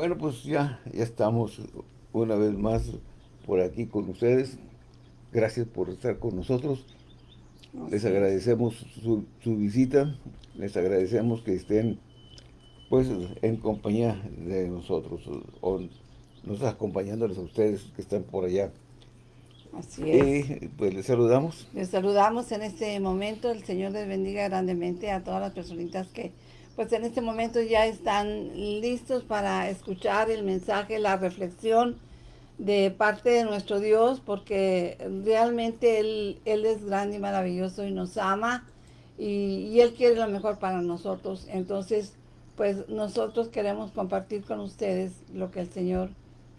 Bueno, pues ya, ya estamos una vez más por aquí con ustedes. Gracias por estar con nosotros. Les agradecemos su, visita. Les agradecemos que estén pues en compañía de nosotros o nos acompañándoles a ustedes que están por allá. Así es. Y pues les saludamos. Les saludamos en este momento. El Señor les bendiga grandemente a todas las personitas que pues en este momento ya están listos para escuchar el mensaje, la reflexión de parte de nuestro Dios, porque realmente Él, Él es grande y maravilloso y nos ama y, Él quiere lo mejor para nosotros. Entonces, pues nosotros queremos compartir con ustedes lo que el Señor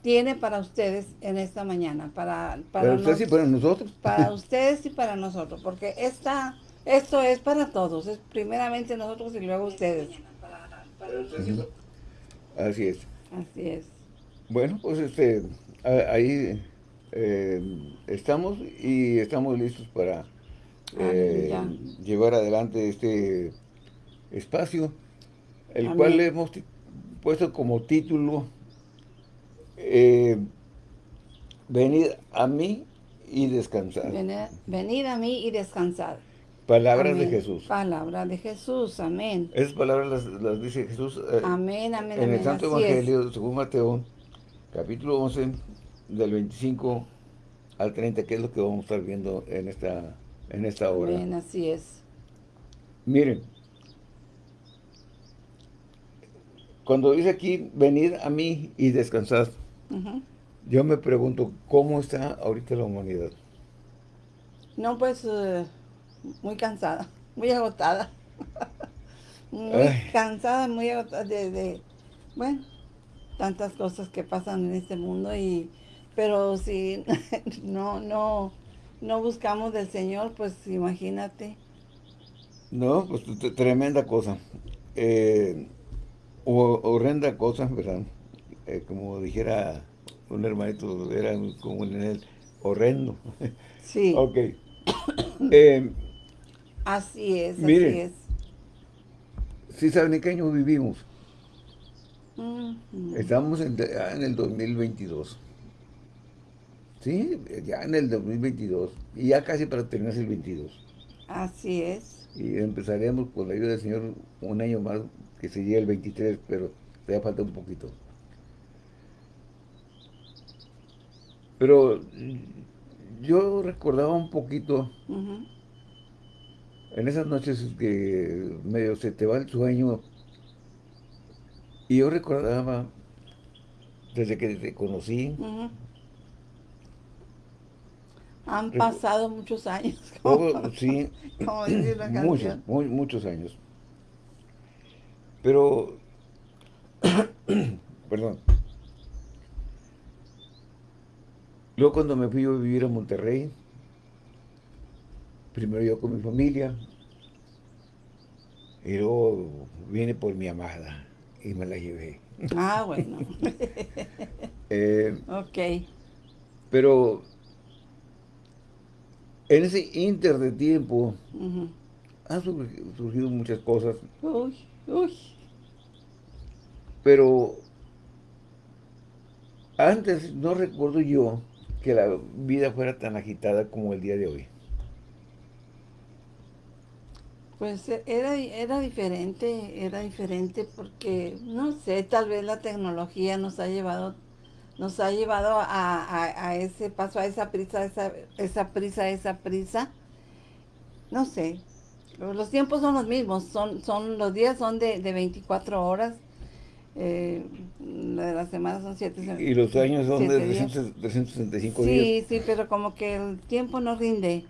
tiene para ustedes en esta mañana. Para, para, ustedes y para nosotros. Para ustedes y para nosotros, porque esta, esto es para todos, es primeramente nosotros y luego ustedes. Así es. Así es. Bueno, pues este, ahí eh, estamos y estamos listos para eh, llevar adelante este espacio, el cual le hemos puesto como título eh, Venid a mí y descansar. Venid, a mí y descansar. Palabras de Jesús. Palabra de Jesús, amén. Esas palabras las, dice Jesús amén, amén, en el Santo Evangelio, según Mateo, capítulo 11, del 25 al 30, que es lo que vamos a estar viendo en esta, en esta hora. Bien, así es. Miren, cuando dice aquí, venid a mí y descansad, yo me pregunto, ¿cómo está ahorita la humanidad? No, pues, eh, muy cansada, muy agotada. muy cansada, muy agotada de, bueno, tantas cosas que pasan en este mundo y pero si no no no buscamos del Señor pues imagínate. No pues tremenda cosa. Eh, horrenda cosa verdad eh, como dijera un hermanito era como en el horrendo. Sí. Ok. Eh, así es así es si saben en qué año vivimos Estamos en, en, el 2022. Sí, ya en el 2022. Y ya casi para terminar el 22. Así es. Y empezaremos con la ayuda del Señor un año más, que se llegue el 23, pero todavía falta un poquito. Pero yo recordaba un poquito en esas noches que medio se te va el sueño y yo recordaba, desde que te conocí... Han pasado muchos años. sí, muchos, muchos años. Pero, perdón. Luego cuando me fui a vivir a Monterrey, primero yo con mi familia, y luego vine por mi amada y me la llevé. Ah, bueno. eh, ok. Pero en ese inter de tiempo han surgido muchas cosas. Uy, uy. Pero antes no recuerdo yo que la vida fuera tan agitada como el día de hoy. Pues e, era, era diferente, era diferente porque, no sé, tal vez la tecnología nos ha llevado, nos ha llevado a, ese paso, a esa prisa, esa, esa prisa, esa prisa. No sé, los tiempos son los mismos, son, son los días son de, de 24 horas, eh, de la semana son 7 Y los años son de 365 días. Sí, sí, pero como que el tiempo no rinde.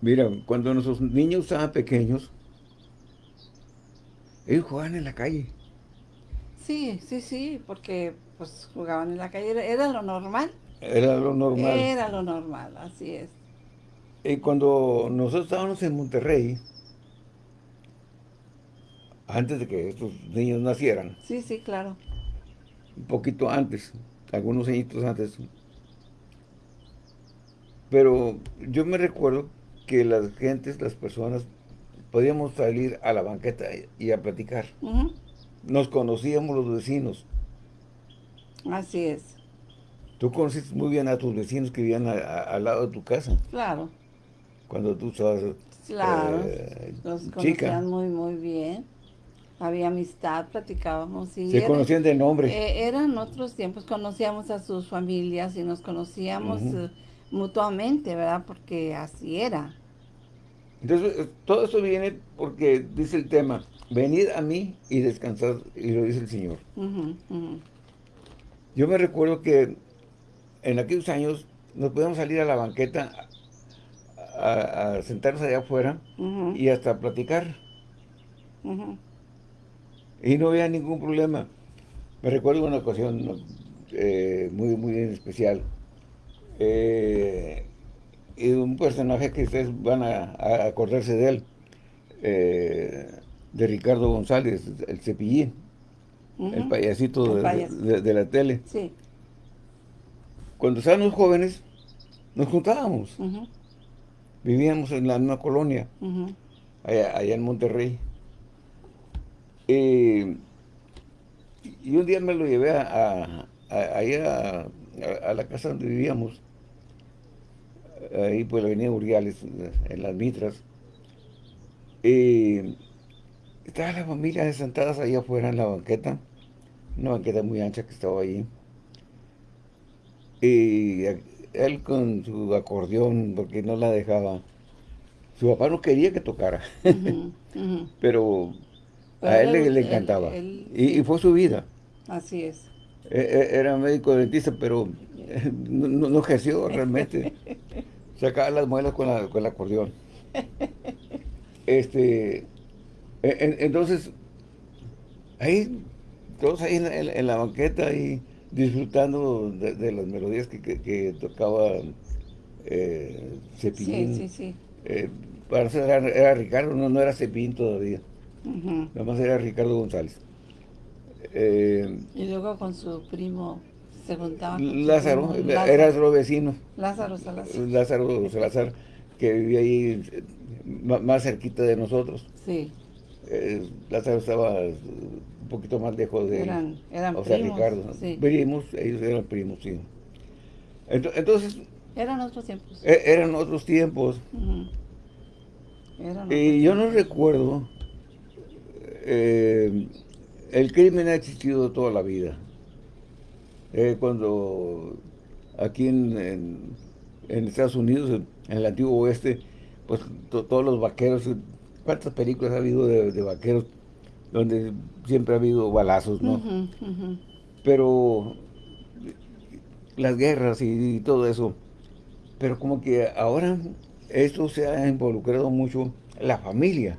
Mira, cuando nuestros niños estaban pequeños, ellos jugaban en la calle. Sí, sí, sí, porque pues jugaban en la calle, era, lo normal. Era lo normal. Era lo normal, así es. Y cuando nosotros estábamos en Monterrey, antes de que estos niños nacieran. Sí, sí, claro. Un poquito antes, algunos añitos antes. Pero yo me recuerdo que las gentes, las personas, podíamos salir a la banqueta y a platicar. Nos conocíamos los vecinos. Así es. Tú conociste muy bien a tus vecinos que vivían al lado de tu casa. Claro. Cuando tú estabas Claro, eh, los conocían muy, muy bien. Había amistad, platicábamos. Y Se conocían de nombre. Eh, eran otros tiempos, conocíamos a sus familias y nos conocíamos eh, mutuamente, ¿verdad? Porque así era. Entonces, todo eso viene porque dice el tema, venid a mí y descansad, y lo dice el Señor. Yo me recuerdo que en aquellos años nos podíamos salir a la banqueta a, sentarnos allá afuera y hasta platicar. Y no había ningún problema. Me recuerdo una ocasión eh, muy, muy especial. Eh, y un personaje que ustedes van a, acordarse de él, eh, de Ricardo González, el cepillín, el payasito de, la tele. Cuando estábamos jóvenes, nos juntábamos. Vivíamos en la misma colonia, allá, en Monterrey. y un día me lo llevé a, allá a, la casa donde vivíamos, ahí por la avenida Uriales, en las Mitras. Y estaba la familia sentadas ahí afuera en la banqueta, una banqueta muy ancha que estaba ahí. Y él con su acordeón, porque no la dejaba. Su papá no quería que tocara, pero, a él, le, encantaba. y, fue su vida. Así es. E, e, era médico dentista, pero no, ejerció realmente. Sacaba las muelas con, la, con el acordeón. Este, e, entonces, ahí, todos ahí en, la banqueta, y disfrutando de, las melodías que, tocaba eh, Cepillín. Sí, sí, sí. Eh, para era, era, Ricardo, no, no era Cepillín todavía. Nada más era Ricardo González. Eh, y luego con su primo se juntaba. Lázaro, era su vecino. Lázaro Salazar. Lázaro Salazar, que vivía ahí más cerquita de nosotros. Sí. Eh, Lázaro estaba poquito más lejos de eran, eran o sea, Ricardo. Sí. Primos, ellos eran primos, sí. Entonces... Eran otros tiempos. E, eran otros tiempos. y yo no recuerdo... Eh, el crimen ha existido toda la vida. Eh, cuando aquí en, en, Estados Unidos, en, el antiguo oeste, pues todos los vaqueros, ¿cuántas películas ha habido de vaqueros donde siempre ha habido balazos, ¿no? Pero las guerras y, todo eso, pero como que ahora esto se ha involucrado mucho la familia.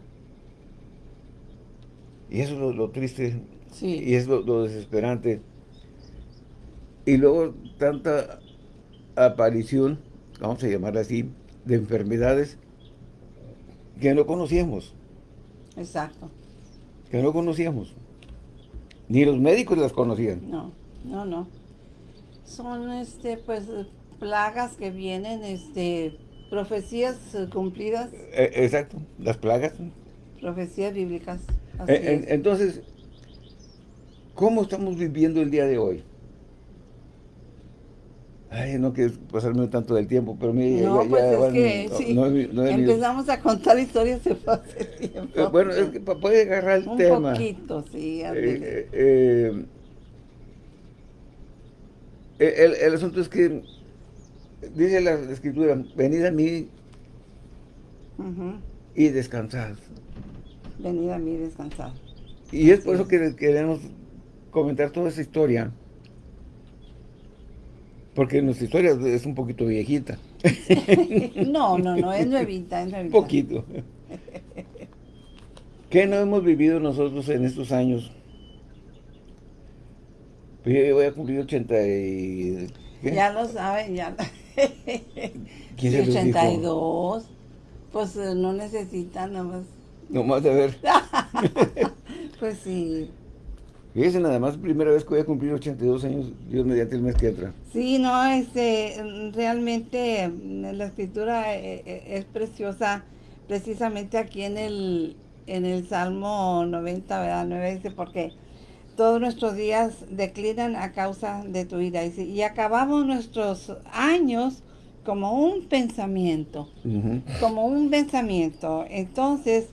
Y eso es lo, triste y es lo, desesperante. Y luego tanta aparición, vamos a llamarla así, de enfermedades que no conocíamos. Exacto que no conocíamos. Ni los médicos las conocían. No, no, no. Son, este, pues, plagas que vienen, este, profecías cumplidas. Eh, exacto, las plagas. Profecías bíblicas. Eh, entonces, ¿cómo estamos viviendo el día de hoy? Ay, no quiero pasarme tanto del tiempo, pero mire, no, pues es que, sí, empezamos a contar historias de hace tiempo. Eh, bueno, es que puede agarrar el tema. Un poquito, sí. Eh, eh, el, el, asunto es que dice la escritura, venid a mí y descansad. Venid a mí y descansad. Y es por eso que queremos comentar toda esa historia porque nuestra historia es un poquito viejita. no, no, no, es nuevita, es nuevita. Un poquito. ¿Qué no hemos vivido nosotros en estos años? Pues yo voy a cumplir 80 y... Ya lo saben, ya. ¿Quién se 82. Pues eh, no necesitan nada más. No más de ver. pues sí. Fíjense nada más, primera vez que voy a cumplir 82 años, Dios mediante el mes que entra. Sí, no, este, realmente mm, la escritura eh, eh, es preciosa, precisamente aquí en el, en el Salmo 90, ¿verdad? 9 dice, porque todos nuestros días declinan a causa de tu ira. Y acabamos nuestros años como un pensamiento, como un pensamiento. Entonces,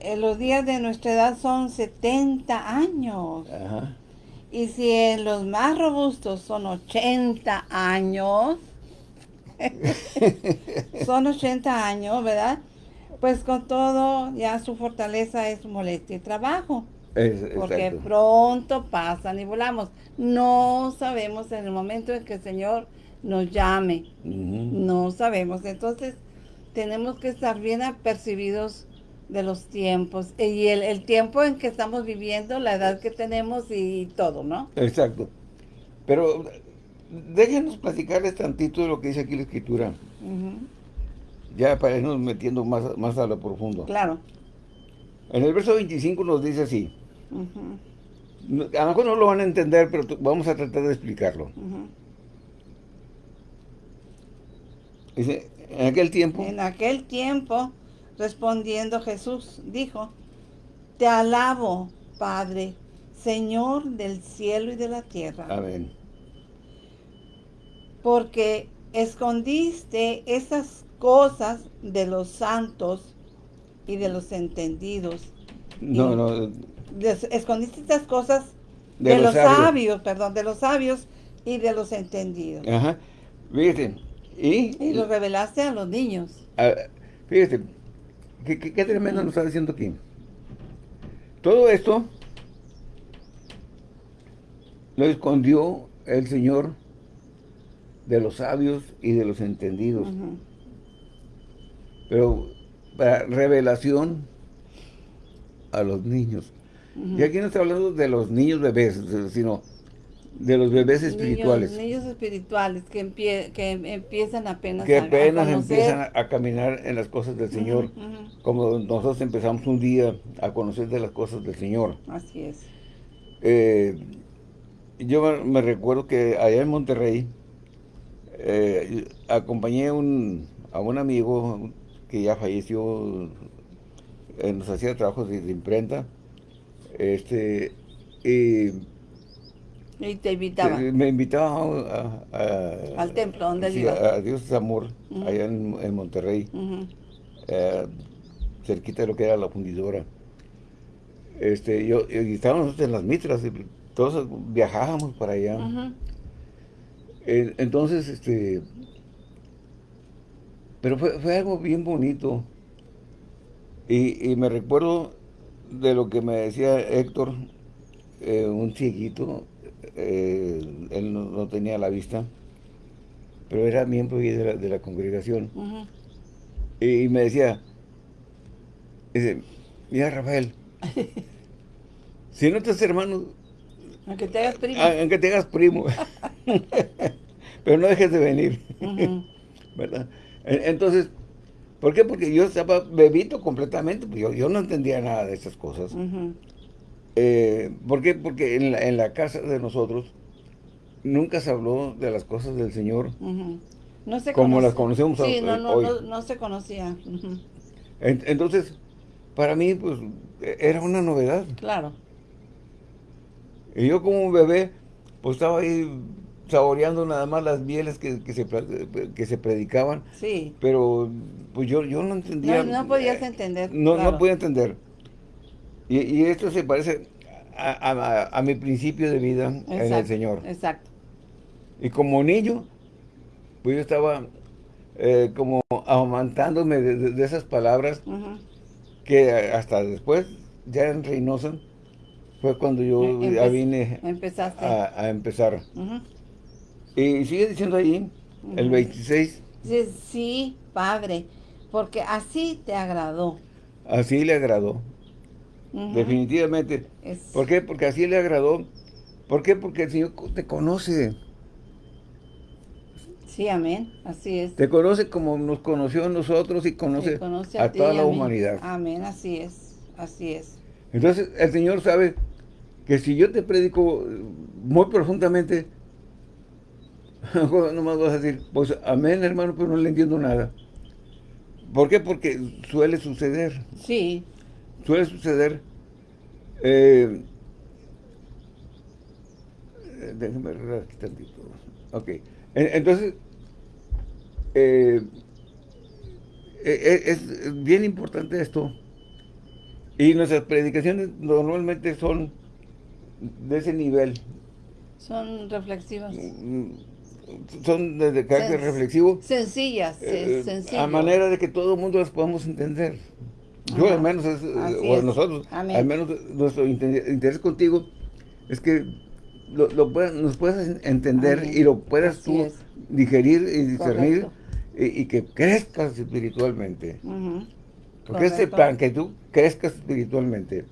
eh, los días de nuestra edad son 70 años. Y si en los más robustos son 80 años, son 80 años, ¿verdad? Pues con todo, ya su fortaleza es molestia y trabajo. porque pronto pasan y volamos. No sabemos en el momento en que el Señor nos llame. No sabemos. Entonces, tenemos que estar bien apercibidos de los tiempos y el, tiempo en que estamos viviendo, la edad que tenemos y todo, ¿no? Exacto. Pero déjenos platicarles tantito de lo que dice aquí la escritura. Ya para irnos metiendo más, más a lo profundo. Claro. En el verso 25 nos dice así. A lo mejor no lo van a entender, pero vamos a tratar de explicarlo. Dice, en aquel tiempo. En aquel tiempo, respondiendo Jesús, dijo, Te alabo, Padre, Señor del cielo y de la tierra. Amén. Porque escondiste esas cosas de los santos y de los entendidos. No, no. escondiste estas cosas de, los, sabios. perdón, de los sabios y de los entendidos. Ajá. Fíjate, y, lo revelaste a los niños. fíjese, ¿qué, tremendo nos está diciendo aquí. Todo esto lo escondió el Señor de los sabios y de los entendidos. Pero para revelación a los niños. Y aquí no está hablando de los niños bebés, sino de los bebés espirituales. Niños, espirituales que, que empiezan apenas que apenas empiezan a, caminar en las cosas del Señor. Como nosotros empezamos un día a conocer de las cosas del Señor. Así es. Eh, yo me, recuerdo que allá en Monterrey eh, acompañé un, a un amigo que ya falleció, eh, nos hacía trabajos de, de imprenta. Este, y y te invitaba. Me invitaba al templo, donde sí, a, Dios es Amor, allá en, Monterrey, eh, cerquita de lo que era la fundidora. Este, yo, y estábamos en las mitras, y todos viajábamos para allá. entonces, este, pero fue, fue algo bien bonito. Y, y, me recuerdo de lo que me decía Héctor, eh, un cieguito, eh, él no, tenía la vista, pero era miembro de la, congregación. y, me decía, dice, mira Rafael, si no te haces hermano, aunque te hagas primo, aunque te hagas primo, pero no dejes de venir, ¿verdad? Entonces, ¿por qué? Porque yo estaba bebito completamente, pues yo, yo no entendía nada de esas cosas. Eh, ¿Por qué? Porque en la, casa de nosotros nunca se habló de las cosas del Señor no se como las conocemos sí, no, no, No, no, se conocía. entonces, para mí, pues, e, era una novedad. Claro. Y yo como un bebé, pues estaba ahí saboreando nada más las mieles que, se, que se predicaban. Sí. Pero, pues yo, yo no entendía. No, no podías entender. No, no podía entender. Y, esto se parece a, mi principio de vida en el Señor. Exacto. Y como niño, pues yo estaba eh, como amamantándome de, esas palabras que hasta después, ya en Reynosa, fue cuando yo ya vine a, empezar. Y sigue diciendo ahí, el 26. Sí, sí, Padre, porque así te agradó. Así le agradó. Definitivamente. ¿Por qué? Porque así le agradó. ¿Por qué? Porque el Señor te conoce. Sí, amén. Así es. Te conoce como nos conoció a nosotros y conoce, a, toda la humanidad. Amén, así es. Así es. Entonces, el Señor sabe que si yo te predico muy profundamente, no más vas a decir, pues amén, hermano, pero no le entiendo nada. ¿Por qué? Porque suele suceder. Sí suele suceder eh, déjeme arreglar aquí tantito. Ok. Entonces, eh, e, e, es bien importante esto. Y nuestras predicaciones normalmente son de ese nivel. Son reflexivas. Mm, son de carácter reflexivo. Sencillas, eh, A manera de que todo el mundo las podamos entender. Yo al menos, o nosotros, al menos nuestro interés contigo es que lo, nos puedas entender y lo puedas tú digerir y discernir y, que crezcas espiritualmente. Porque este plan, que tú crezcas espiritualmente.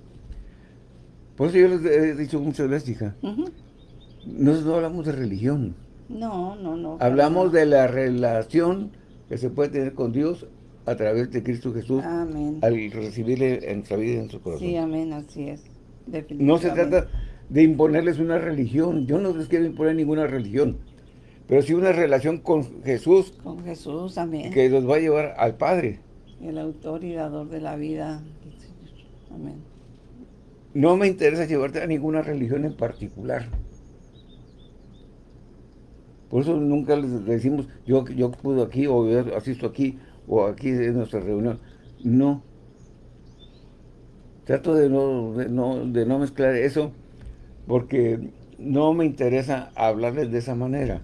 Por eso yo les he dicho muchas veces, hija, nosotros no hablamos de religión. No, no, no. Hablamos de la relación que se puede tener con Dios a través de Cristo Jesús amén. al recibirle en nuestra vida y en su corazón. Sí, amén, así es. No se trata de imponerles una religión. Yo no les quiero imponer ninguna religión. Pero sí una relación con Jesús. Con Jesús, amén. Que los va a llevar al Padre. El autor y dador de la vida. Amén. No me interesa llevarte a ninguna religión en particular. Por eso nunca les decimos, yo, yo puedo aquí, o asisto aquí, o aquí en nuestra reunión. No. Trato de no, de no, de no mezclar eso, porque no me interesa hablarles de esa manera.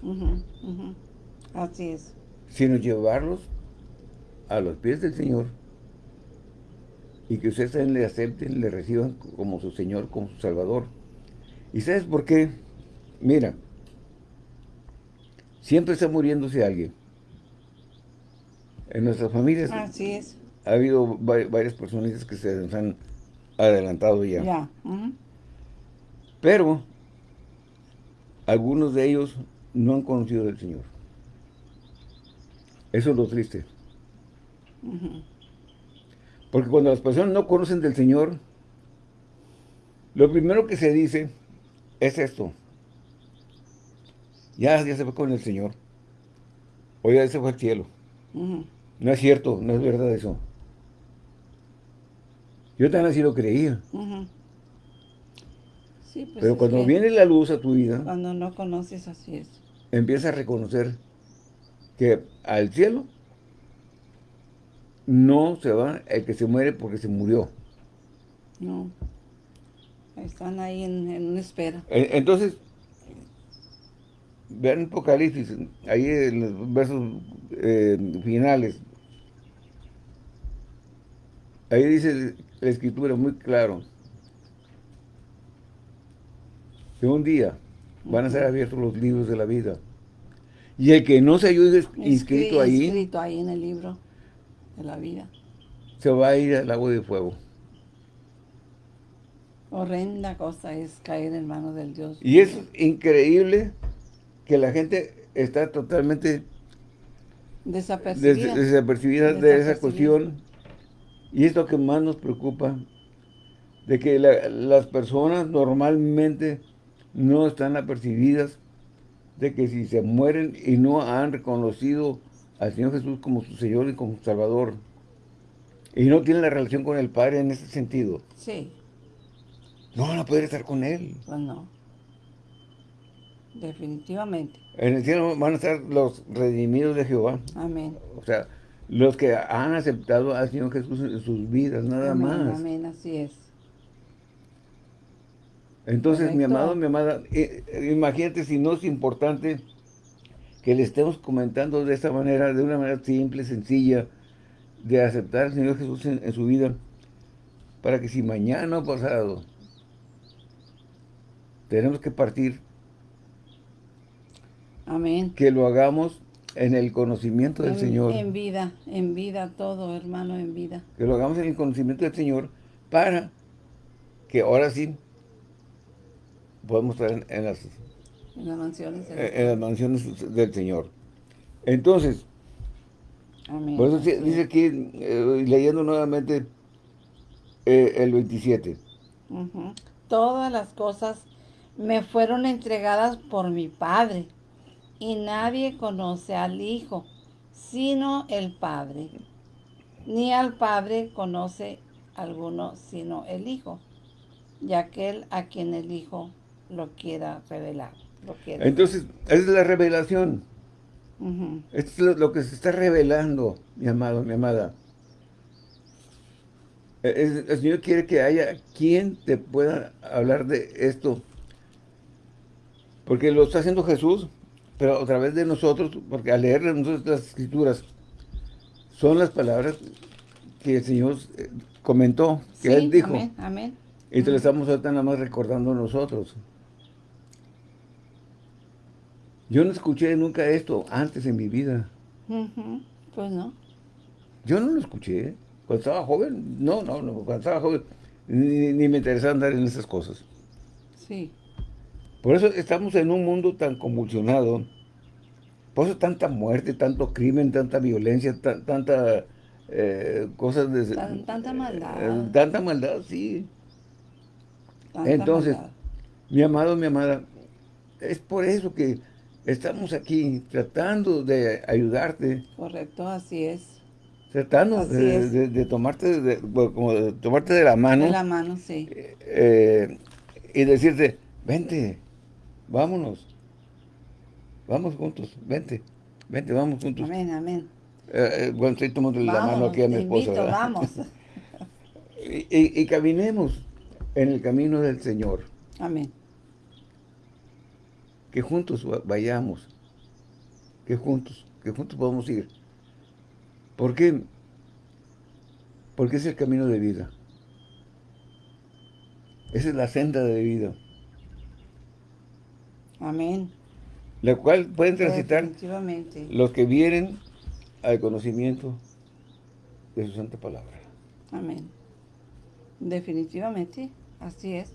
Así es. Sino llevarlos a los pies del Señor y que ustedes le acepten, le reciban como su Señor, como su Salvador. ¿Y sabes por qué? Mira, siempre está muriéndose alguien. En nuestras familias Así es. ha habido varias personas que se han adelantado ya. Ya. Pero algunos de ellos no han conocido al Señor. Eso es lo triste. Porque cuando las personas no conocen del Señor, lo primero que se dice es esto. Ya, ya se fue con el Señor. O ya se fue al cielo. No es cierto, no es verdad eso. Yo también así lo creía. Pues Pero cuando viene la luz a tu vida... Cuando no conoces, así es. Empieza a reconocer que al cielo no se va el que se muere porque se murió. No. Están ahí en, una espera. Entonces, vean Apocalipsis, ahí en los versos eh, finales, Ahí dice la escritura muy claro. Que un día van a ser abiertos los libros de la vida. Y el que no se ayude inscrito ahí. Inscrito ahí en el libro de la vida. Se va a ir al agua de fuego. Horrenda cosa es caer en manos del Dios. Y es increíble que la gente está totalmente desapercibida, desapercibida de esa cuestión y es lo que más nos preocupa, de que las personas normalmente no están apercibidas de que si se mueren y no han reconocido al Señor Jesús como su Señor y como su Salvador, y no tienen la relación con el Padre en ese sentido. Sí. No van a poder estar con Él. Pues no. Definitivamente. En el cielo van a estar los redimidos de Jehová. Amén. O sea, los que han aceptado al Señor Jesús en sus vidas, nada más. Amén, así es. Entonces, mi amado, mi amada, eh, imagínate si no es importante que le estemos comentando de esta manera, de una manera simple, sencilla, de aceptar al Señor Jesús en, su vida, para que si mañana o pasado tenemos que partir, Amén. que lo hagamos en el conocimiento del Señor. En vida, en vida todo, hermano, en vida. Que lo hagamos en el conocimiento del Señor para que ahora sí podamos estar en, las, en las mansiones, en, las mansiones del Señor. Entonces, Amén. por eso dice aquí, eh, leyendo nuevamente eh, el 27. Todas las cosas me fueron entregadas por mi Padre y nadie conoce al Hijo, sino el Padre. Ni al Padre conoce alguno, sino el Hijo, y aquel a quien el Hijo lo quiera revelar. Entonces, esa es la revelación. Esto es lo, que se está revelando, mi amado, mi amada. El, el, Señor quiere que haya quien te pueda hablar de esto. Porque lo está haciendo Jesús, pero a través de nosotros, porque al leer nosotros las escrituras, son las palabras que el Señor eh, comentó, que Él dijo. Amén, amén. Y te lo estamos nada más recordando nosotros. Yo no escuché nunca esto antes en mi vida. Pues no. Yo no lo escuché. Cuando estaba joven, no, no, no. Cuando estaba joven, ni, ni me interesaba andar en esas cosas. Sí. Por eso estamos en un mundo tan convulsionado. Por eso tanta muerte, tanto crimen, tanta violencia, tanta eh, cosas de... tanta maldad. Eh, tanta maldad, sí. Entonces, mi amado, mi amada, es por eso que estamos aquí tratando de ayudarte. Correcto, así es. Tratando de, tomarte de, como de tomarte de la mano. De la mano, sí. Eh, y decirte, vente, vámonos. Vamos juntos, vente, vente, vamos juntos. Amén, amén. Eh, eh, bueno, estoy tomando la mano aquí a mi esposa. vamos. y, y, caminemos en el camino del Señor. Amén. Que juntos vayamos. Que juntos, que juntos podamos ir. ¿Por qué? Porque es el camino de vida. Esa es la senda de vida. Amén. La cual pueden transitar los que vienen al conocimiento de su santa palabra. Amén. Definitivamente, así es.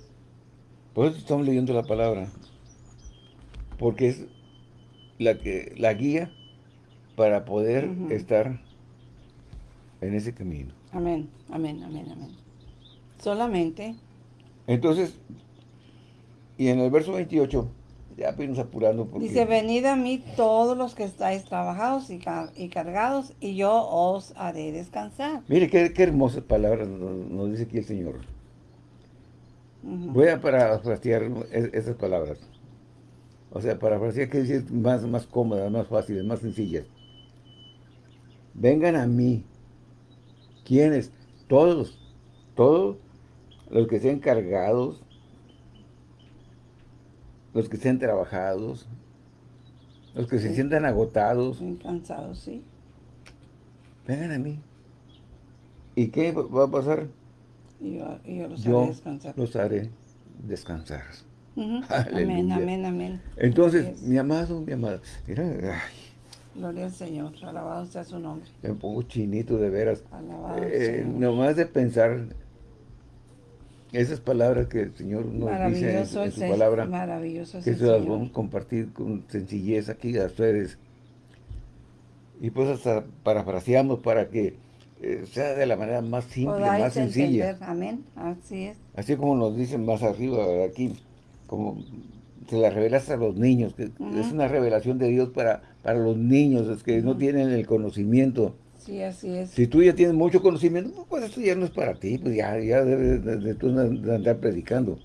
Por eso estamos leyendo la palabra. Porque es la, que, la guía para poder estar en ese camino. Amén, amén, amén, amén. Solamente. Entonces, y en el verso 28, ya apenas apurando. Porque... Dice, venid a mí todos los que estáis trabajados y, cargados, y yo os haré descansar. Mire, qué, hermosas palabras nos, dice aquí el Señor. Voy a parafrasear esas palabras. O sea, parafrasear quiere decir más, más cómodas, más fáciles, más sencillas. Vengan a mí. ¿Quiénes? Todos. Todos los que sean cargados los que estén trabajados, los que se sientan agotados. Cansados, sí. Vengan a mí. ¿Y qué va a pasar? yo, los haré descansar. los haré descansar. Amén, amén, amén. Entonces, mi amado, mi amada, mira, ay, Gloria al Señor, alabado sea su nombre. Me pongo chinito de veras. Alabado eh, Nomás de pensar esas palabras que el Señor nos dice en, su palabra, maravilloso que se las vamos a compartir con sencillez aquí a ustedes. Y pues hasta parafraseamos para que eh, sea de la manera más simple, más sencilla. Amén, así es. Así como nos dicen más arriba, aquí, como se la revelas a los niños, que es una revelación de Dios para, para los niños, es que no tienen el conocimiento Sí, así es. Si tú ya tienes mucho conocimiento, pues esto ya no es para ti, pues ya, ya debes de, tú andar predicando.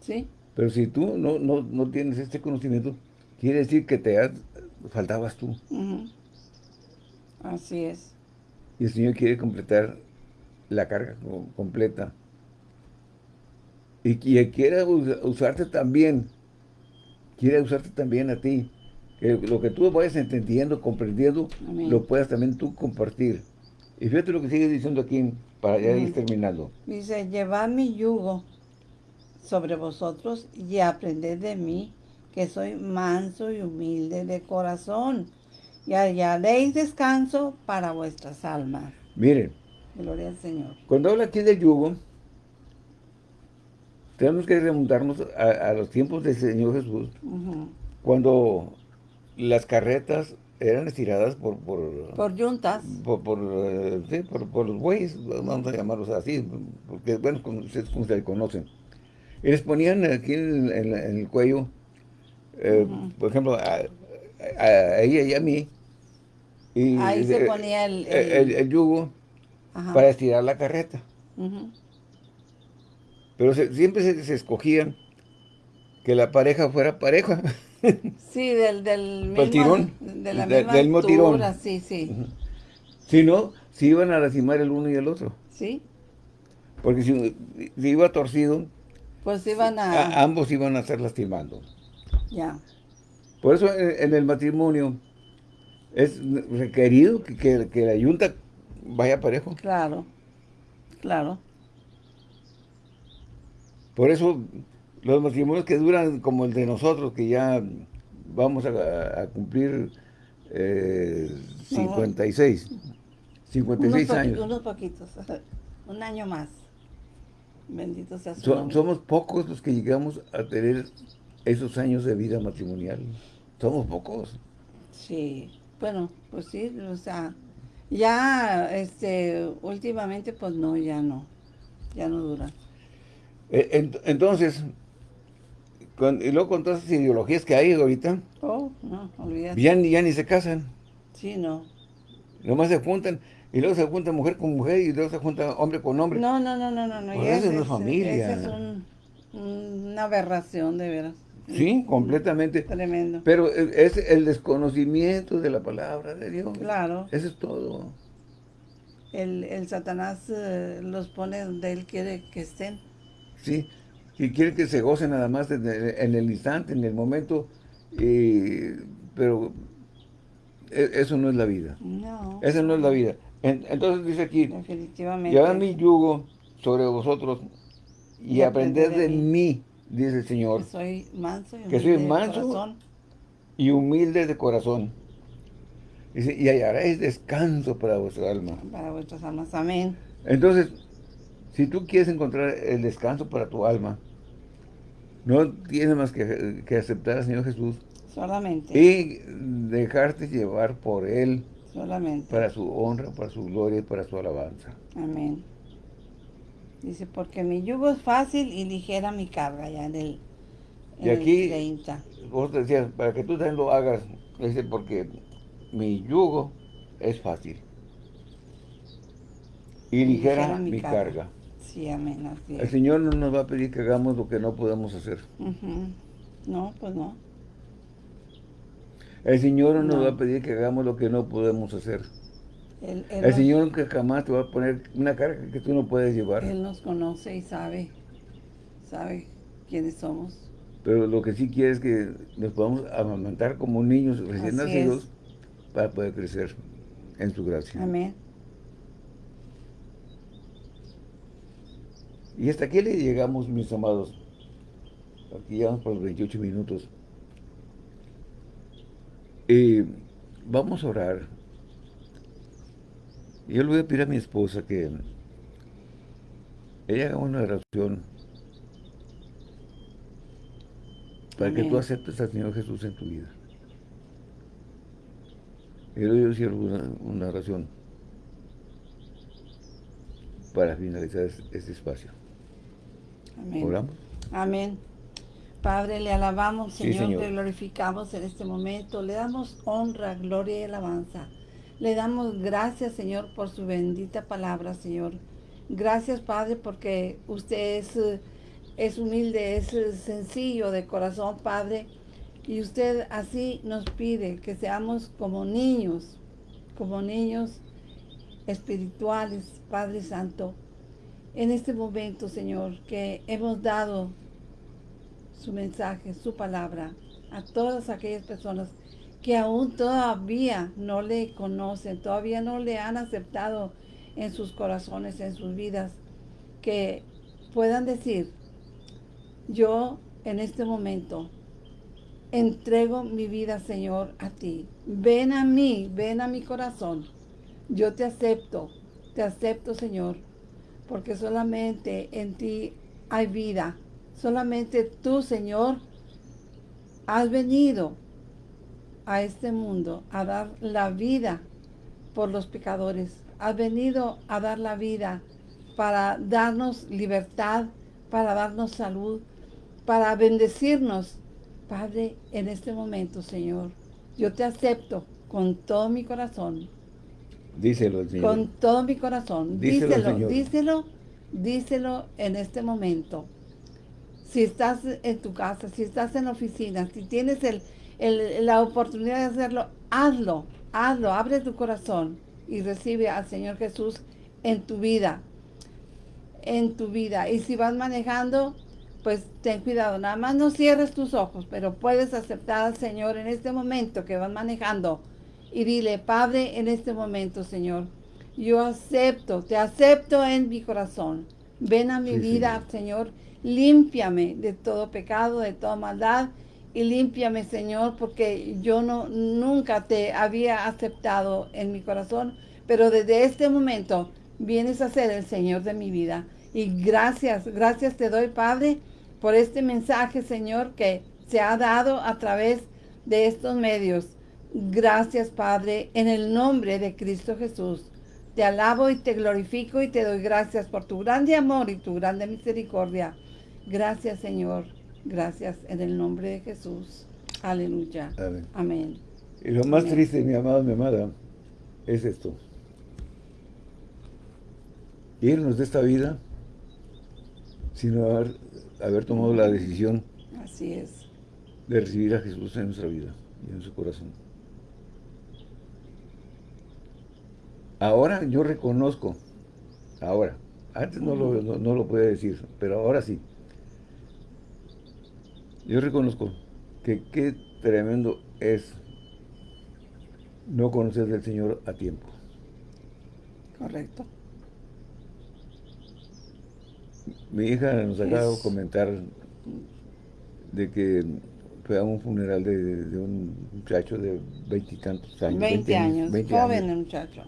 Sí. Pero si tú no, no, no, tienes este conocimiento, quiere decir que te faltabas tú. Así es. Y el Señor quiere completar la carga completa. Y, quiere usarte también, quiere usarte también a ti que lo que tú vayas entendiendo, comprendiendo, lo puedas también tú compartir. Y fíjate lo que sigue diciendo aquí, para ya ir terminando. Dice, llevad mi yugo sobre vosotros y aprended de mí, que soy manso y humilde de corazón, y hallaréis descanso para vuestras almas. Miren. Gloria al Señor. Cuando habla aquí del yugo, tenemos que remontarnos a, los tiempos del Señor Jesús, cuando las carretas eran estiradas por... Por, por yuntas. Por, por, eh, sí, por, los bueyes, vamos a llamarlos así, porque, bueno, como ustedes, como ustedes conocen. Y les ponían aquí en, el cuello, eh, por ejemplo, a, ella y a mí. Y, Ahí se ponía el... El, yugo para estirar la carreta. Pero siempre se, se escogían que la pareja fuera pareja. Sí, del, del mismo, tirón. De la misma del mismo tirón. sí, sí. Si no, si iban a lastimar el uno y el otro. Sí. Porque si, iba torcido, pues iban a... Ambos iban a estar lastimando. Ya. Por eso en, el matrimonio es requerido que, que, la yunta vaya parejo. Claro, claro. Por eso los matrimonios que duran como el de nosotros, que ya vamos a, cumplir 56, 56 años. unos poquitos, un año más. Bendito sea su Somos pocos los que llegamos a tener esos años de vida matrimonial. Somos pocos. Sí, bueno, pues sí, o sea, ya, este, últimamente, pues no, ya no, ya no dura. Eh, entonces, y luego con todas esas ideologías que hay ahorita, oh, no, olvídate. Ya, ya ni se casan. Sí, no. Nomás se juntan. Y luego se junta mujer con mujer y luego se junta hombre con hombre. No, no, no, no, no. no. Pues eso no es familia. Esa es una aberración, de veras. Sí, completamente. Tremendo. Pero es el desconocimiento de la palabra de Dios. Claro. Eso es todo. El, el Satanás eh, los pone donde él quiere que estén. Sí, y quiere que se gocen nada más en el, instante, en el momento, pero e, eso no es la vida. No. Esa no es la vida entonces dice aquí, Definitivamente. llevad mi yugo sobre vosotros y, aprended de, mí, dice el Señor. Que soy manso y humilde, que soy manso de corazón. y humilde de corazón. Dice, y hallaréis descanso para vuestra alma. Para vuestras almas, amén. Entonces, si tú quieres encontrar el descanso para tu alma, no tienes más que, que aceptar al Señor Jesús. Solamente. Y dejarte llevar por Él Solamente. Para su honra, para su gloria y para su alabanza. Amén. Dice, porque mi yugo es fácil y ligera mi carga, ya en el, y aquí, vos decías, para que tú también lo hagas, dice, porque mi yugo es fácil. Y ligera, mi, carga. Sí, amén. Así El Señor no nos va a pedir que hagamos lo que no podemos hacer. No, pues no. El Señor no, nos va a pedir que hagamos lo que no podemos hacer. el Señor nunca jamás te va a poner una carga que tú no puedes llevar. Él nos conoce y sabe, sabe quiénes somos. Pero lo que sí quiere es que nos podamos amamantar como niños recién nacidos para poder crecer en su gracia. Amén. Y hasta aquí le llegamos, mis amados. Aquí llegamos por los 28 minutos. Y vamos a orar. Yo le voy a pedir a mi esposa que ella haga una oración para que tú aceptes al Señor Jesús en tu vida. Y luego yo cierro una, oración para finalizar este espacio. Amén. ¿Oramos? Amén. Padre, le alabamos, Señor, le glorificamos en este momento, le damos honra, gloria y alabanza. Le damos gracias, Señor, por su bendita palabra, Señor. Gracias, Padre, porque usted es, es humilde, es sencillo de corazón, Padre. Y usted así nos pide que seamos como niños, como niños espirituales, Padre Santo. En este momento, Señor, que hemos dado su mensaje, su palabra a todas aquellas personas que aún todavía no le conocen, todavía no le han aceptado en sus corazones, en sus vidas, que puedan decir, yo en este momento entrego mi vida, Señor, a ti. Ven a mí, ven a mi corazón. Yo te acepto, te acepto, Señor, porque solamente en ti hay vida, Solamente tú, Señor, has venido a este mundo a dar la vida por los pecadores. Has venido a dar la vida para darnos libertad, para darnos salud, para bendecirnos. Padre, en este momento, Señor, yo te acepto con todo mi corazón. Díselo, Señor. Con todo mi corazón. Díselo, díselo, díselo, díselo en este momento. Si estás en tu casa, si estás en la oficina, si tienes el, la oportunidad de hacerlo, hazlo, hazlo, abre tu corazón y recibe al Señor Jesús en tu vida, en tu vida. Y si vas manejando, pues ten cuidado, nada más no cierres tus ojos, pero puedes aceptar al Señor en este momento que vas manejando y dile, Padre, en este momento, Señor, yo acepto, te acepto en mi corazón. Ven a mi vida, Señor, límpiame de todo pecado, de toda maldad y límpiame, Señor, porque yo no nunca te había aceptado en mi corazón, pero desde este momento vienes a ser el Señor de mi vida. Y gracias, gracias te doy, Padre, por este mensaje, Señor, que se ha dado a través de estos medios. Gracias, Padre, en el nombre de Cristo Jesús. Te alabo y te glorifico y te doy gracias por tu grande amor y tu grande misericordia. Gracias, Señor. Gracias en el nombre de Jesús. Aleluya. Amén. Y lo más triste, mi amado, mi amada, es esto. Irnos de esta vida sin haber, haber tomado la decisión Así es. de recibir a Jesús en nuestra vida y en su corazón. Ahora yo reconozco, ahora, antes no lo, no, lo podía decir, pero ahora sí. Yo reconozco que qué tremendo es no conocer del Señor a tiempo. Correcto. Mi hija nos acaba de comentar de que fue a un funeral de, un muchacho de veintitantos años. Veinte años, joven el muchacho.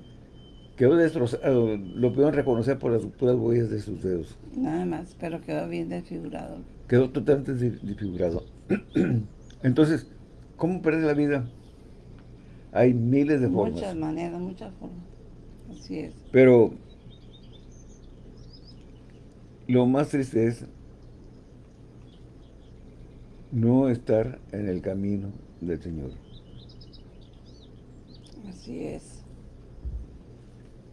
Quedó destrozado, lo pudieron reconocer por las puras huellas de sus dedos. Nada más, pero quedó bien desfigurado. Quedó totalmente desfigurado. Entonces, ¿cómo perder la vida? Hay miles de formas. Muchas maneras, muchas formas. Así es. Pero lo más triste es no estar en el camino del Señor. Así es.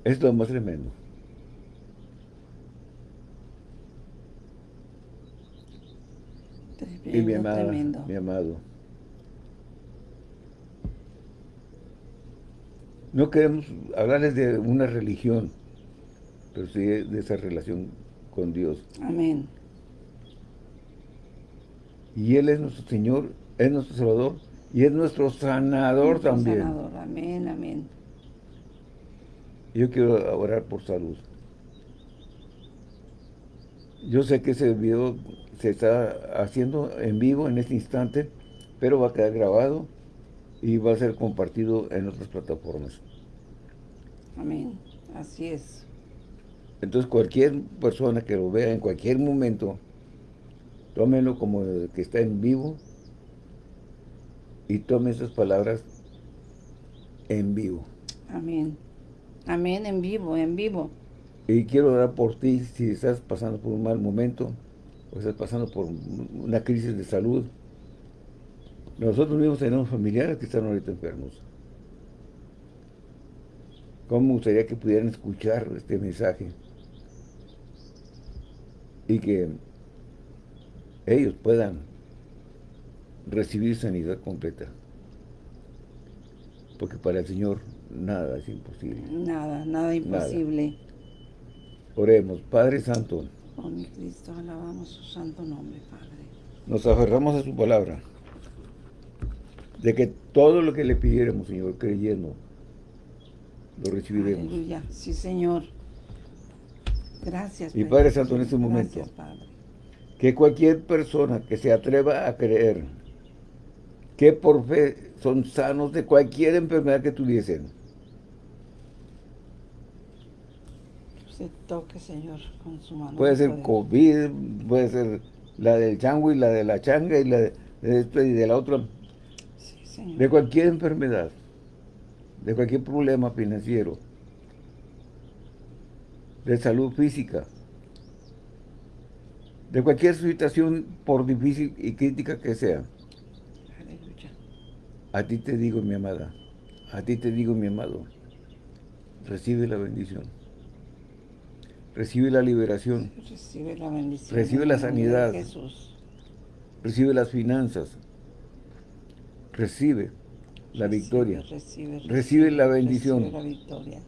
Es lo más tremendo. y mi amado, mi amado. No queremos hablarles de una religión, pero sí de esa relación con Dios. Amén. Y Él es nuestro Señor, es nuestro Salvador y es nuestro sanador también. Sanador. Amén, amén. Yo quiero orar por salud. Yo sé que ese video se está haciendo en vivo en este instante, pero va a quedar grabado y va a ser compartido en otras plataformas. Amén. Así es. Entonces cualquier persona que lo vea en cualquier momento, tómenlo como que está en vivo y tome esas palabras en vivo. Amén. Amén, en vivo, en vivo. Y quiero orar por ti si estás pasando por un mal momento o estás pasando por una crisis de salud. Nosotros mismos tenemos familiares que están ahorita enfermos. ¿Cómo me gustaría que pudieran escuchar este mensaje? Y que ellos puedan recibir sanidad completa. Porque para el Señor nada es imposible. Nada, nada imposible. Oremos, Padre Santo. Oh mi Cristo, alabamos su santo nombre, Padre. Nos aferramos a su palabra. De que todo lo que le pidiéramos, Señor, creyendo, lo recibiremos. Aleluya, sí, Señor. Gracias. Y Padre Santo, en este momento, que cualquier persona que se atreva a creer que por fe son sanos de cualquier enfermedad que tuviesen, toque, Señor, con su mano. Puede ser COVID, puede ser la del chango y la de la changa y la de, esto y de la otra. De cualquier enfermedad, de cualquier problema financiero, de salud física, de cualquier situación, por difícil y crítica que sea. A ti te digo, mi amada, a ti te digo, mi amado, recibe la bendición. Recibe la liberación. Recibe la bendición. Recibe la sanidad. recibe las finanzas, recibe la victoria, Recibe, recibe la bendición. recibe la victoria.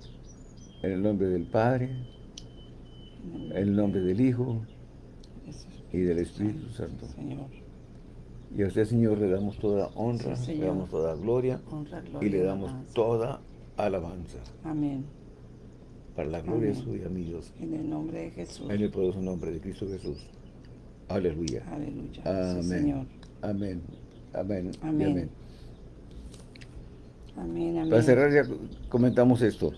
en el nombre del Padre, en el nombre del Hijo y del Espíritu Santo. Señor, Y a usted, Señor, le damos toda honra, Sí, le damos toda gloria honra, gloria y le damos alabanza. toda alabanza. Amén. Para la gloria Amén. suya, mi Dios. En el nombre de Jesús. En el poderoso nombre de Cristo Jesús. Aleluya. Aleluya. Sí, Amén. Señor. Amén. Amén. Amén. amén. Amén, amén. Para cerrar ya comentamos esto.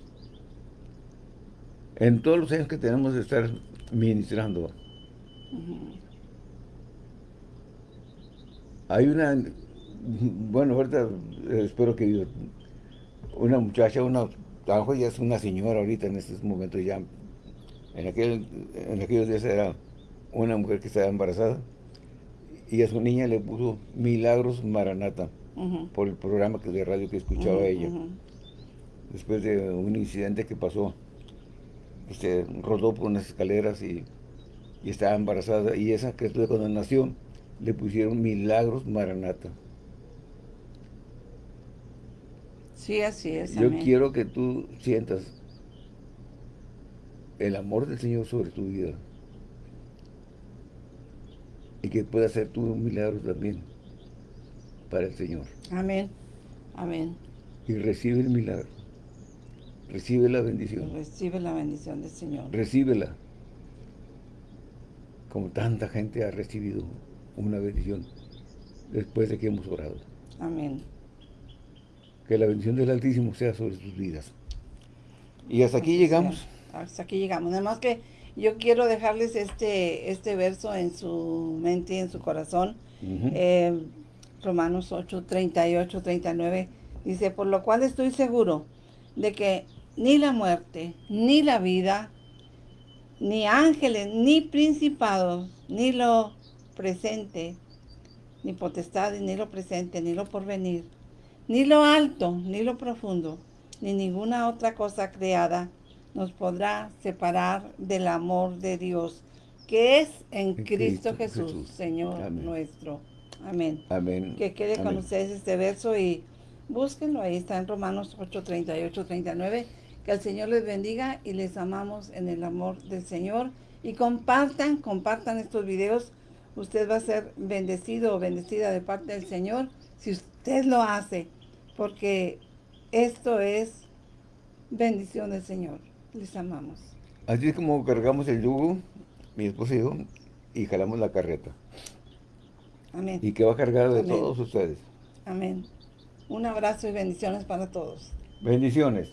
En todos los años que tenemos de estar ministrando, hay una, bueno, ahorita espero que una muchacha, una, a lo mejor ya es una señora ahorita en estos momentos ya, en, aquel, en aquellos días era una mujer que estaba embarazada y a su niña le puso Milagros Maranata por el programa que de radio que escuchaba ella. después de un incidente que pasó. Se rodó por unas escaleras y, y estaba embarazada. Y esa criatura cuando nació le pusieron Milagros Maranata. Sí, así es. Yo amén. quiero que tú sientas el amor del Señor sobre tu vida. Y que pueda hacer tú un milagro también para el Señor. Amén. Amén. Y recibe el milagro. Recibe la bendición. Recibe la bendición del Señor. Recíbela. Como tanta gente ha recibido una bendición después de que hemos orado. Amén. Que la bendición del Altísimo sea sobre sus vidas. Y hasta aquí llegamos. Hasta aquí llegamos. Nada más que yo quiero dejarles este, este verso en su mente y en su corazón. Ujú. Eh, Romanos 8, 38, 39. Dice, por lo cual estoy seguro de que ni la muerte, ni la vida, ni ángeles, ni principados, ni lo presente, ni potestades, ni lo presente, ni lo porvenir, ni lo alto, ni lo profundo, ni ninguna otra cosa creada nos podrá separar del amor de Dios, que es en, En Cristo, Cristo Jesús, Jesús. Señor Amén. nuestro. Amén. Amén. Que quede con ustedes este verso y búsquenlo, ahí está en Romanos 8, 38, 39. Que el Señor les bendiga y les amamos en el amor del Señor. Y compartan, compartan estos videos. Usted va a ser bendecido o bendecida de parte del Señor si usted lo hace. Porque esto es bendición del Señor. Les amamos. Así es como cargamos el yugo, mi esposo y yo, y jalamos la carreta. Amén. Y que va cargada de Amén. todos ustedes. Amén. Un abrazo y bendiciones para todos. Bendiciones.